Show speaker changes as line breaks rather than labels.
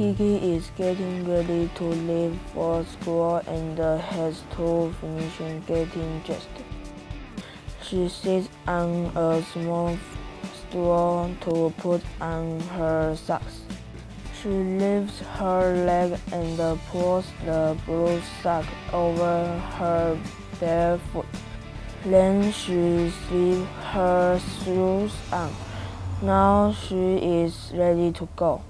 Kiki is getting ready to leave for school and has to finish getting dressed. She sits on a small stool to put on her socks. She lifts her leg and pulls the blue sock over her bare foot. Then she slips her shoes on. Now she is ready to go.